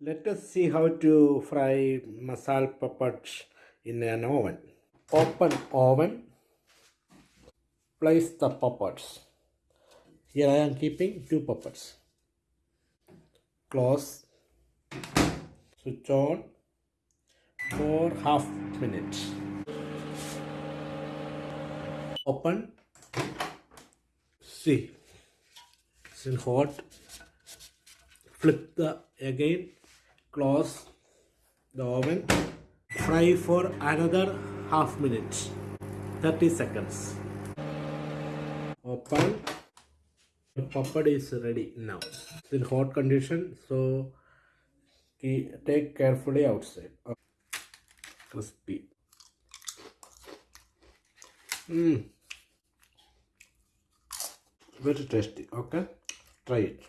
Let us see how to fry masala papads in an oven. Open oven. Place the papads. Here I am keeping two papads. Close. Switch on for half minute. Open. See. It's in hot. Flip the again. Close the oven. Fry for another half minute. 30 seconds. Open. The papad is ready now. It's in hot condition, so take carefully outside. Crispy. Mm. Very tasty. Okay, try it.